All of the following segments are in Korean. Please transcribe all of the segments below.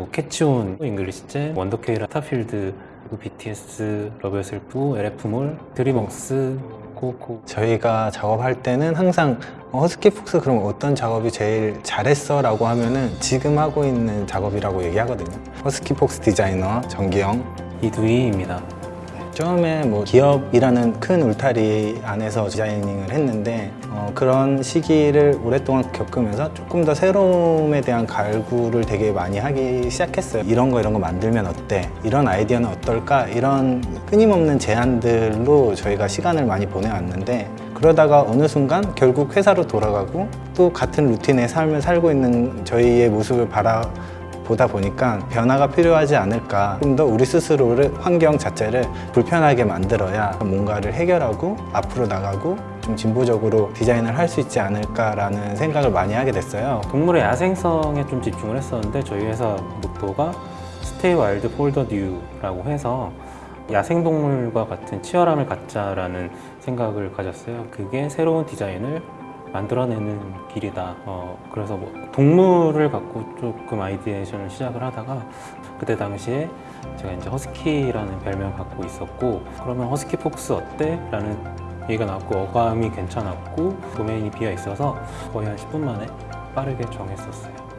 뭐 캐치온, 잉글리시제, 원더케이라, 그리고 BTS, Love Myself, LF몰, 드림웍스, 코코 저희가 작업할 때는 항상 어, 허스키 폭스 그럼 어떤 작업이 제일 잘했어? 라고 하면은 지금 하고 있는 작업이라고 얘기하거든요 허스키 폭스 디자이너 정기영 이두희입니다. 처음에 뭐 기업이라는 큰 울타리 안에서 designing을 했는데 어, 그런 시기를 오랫동안 겪으면서 조금 더 새로움에 대한 갈구를 되게 많이 하기 시작했어요 이런 거 이런 거 만들면 어때? 이런 아이디어는 어떨까? 이런 끊임없는 제안들로 저희가 시간을 많이 보내왔는데 그러다가 어느 순간 결국 회사로 돌아가고 또 같은 루틴의 삶을 살고 있는 저희의 모습을 바라 보다 보니까 변화가 필요하지 않을까 좀 더 우리 스스로를 환경 자체를 불편하게 만들어야 뭔가를 해결하고 앞으로 나가고 좀 진보적으로 디자인을 할 수 있지 않을까라는 생각을 많이 하게 됐어요 동물의 야생성에 좀 집중을 했었는데 저희 회사 모토가 stay wild for the new라고 해서 야생동물과 같은 치열함을 갖자라는 생각을 가졌어요. 그게 새로운 디자인을 만들어내는 길이다. 어, 그래서 뭐 동물을 갖고 조금 ideation을 시작을 하다가 그때 당시에 제가 이제 허스키라는 별명을 갖고 있었고 그러면 허스키 폭스 어때? 라는 얘기가 나왔고 어감이 괜찮았고 도메인이 비어 있어서 거의 한 10분 만에 빠르게 정했었어요.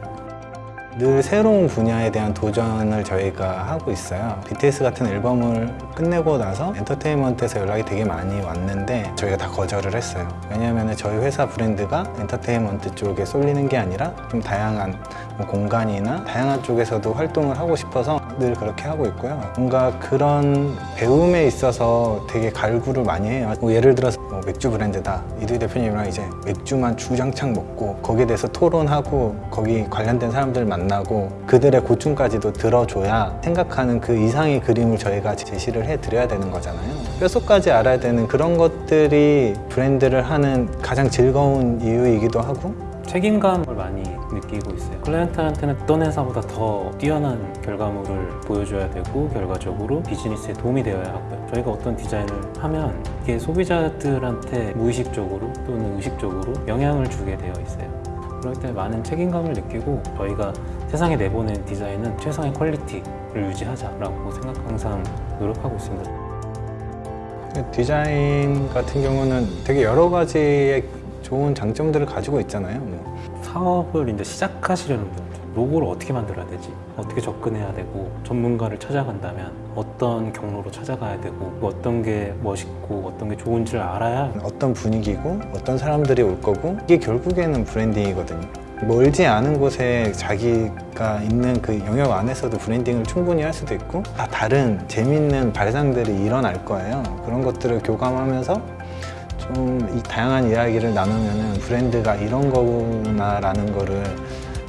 늘 새로운 분야에 대한 도전을 저희가 하고 있어요. BTS 같은 앨범을 끝내고 나서 엔터테인먼트에서 연락이 되게 많이 왔는데 저희가 다 거절을 했어요. 왜냐하면 저희 회사 브랜드가 엔터테인먼트 쪽에 쏠리는 게 아니라 좀 다양한 뭐 공간이나 다양한 쪽에서도 활동을 하고 싶어서 늘 그렇게 하고 있고요. 뭔가 그런 배움에 있어서 되게 갈구를 많이 해요. 뭐 예를 들어서 뭐 맥주 브랜드다. 이두희 대표님이랑 이제 맥주만 주장창 먹고 거기에 대해서 토론하고 거기 관련된 사람들 만 나고 그들의 고충까지도 들어줘야 생각하는 그 이상의 그림을 저희가 제시를 해드려야 되는 거잖아요 뼛속까지 알아야 되는 그런 것들이 브랜드를 하는 가장 즐거운 이유이기도 하고 책임감을 많이 느끼고 있어요. 클라이언트한테는 어떤 회사보다 더 뛰어난 결과물을 보여줘야 되고 결과적으로 비즈니스에 도움이 되어야 하고요. 저희가 어떤 디자인을 하면 이게 소비자들한테 무의식적으로 또는 의식적으로 영향을 주게 되어 있어요. 그럴 때 많은 책임감을 느끼고 저희가 세상에 내보낸 디자인은 최상의 quality를 유지하자라고 생각 항상 노력하고 있습니다. 디자인 같은 경우는 되게 여러 가지의 좋은 장점들을 가지고 있잖아요 뭐. 사업을 이제 시작하시려는 분들 로고를 어떻게 만들어야 되지? 어떻게 접근해야 되고 전문가를 찾아간다면 어떤 경로로 찾아가야 되고 어떤 게 멋있고 어떤 게 좋은지를 알아야 어떤 분위기고 어떤 사람들이 올 거고 이게 결국에는 브랜딩이거든요 멀지 않은 곳에 자기가 있는 그 영역 안에서도 브랜딩을 충분히 할 수도 있고 다 다른 재밌는 발상들이 일어날 거예요 그런 것들을 교감하면서 좀 이 다양한 이야기를 나누면 브랜드가 이런 거구나 라는 거를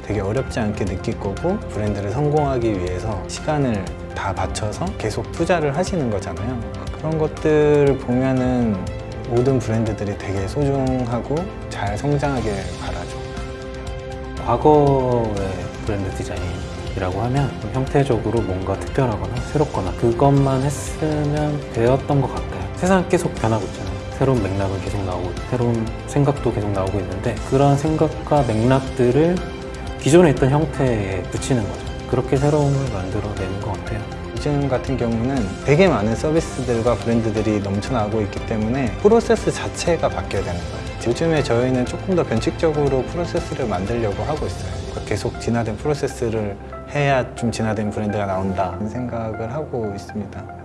되게 어렵지 않게 느낄 거고 브랜드를 성공하기 위해서 시간을 다 바쳐서 계속 투자를 하시는 거잖아요. 그런 것들을 보면은 모든 브랜드들이 되게 소중하고 잘 성장하길 바라죠. 과거의 브랜드 디자인이라고 하면 좀 형태적으로 뭔가 특별하거나 새롭거나 그것만 했으면 되었던 것 같아요. 세상이 계속 변하고 있잖아요 새로운 맥락은 계속 나오고 새로운 생각도 계속 나오고 있는데 그런 생각과 맥락들을 기존에 있던 형태에 붙이는 거죠. 그렇게 새로움을 만들어내는 것 같아요. 요즘 같은 경우는 되게 많은 서비스들과 브랜드들이 넘쳐나고 있기 때문에 프로세스 자체가 바뀌어야 되는 거예요. 요즘에 저희는 조금 더 변칙적으로 프로세스를 만들려고 하고 있어요. 계속 진화된 프로세스를 해야 좀 진화된 브랜드가 나온다. 생각을 하고 있습니다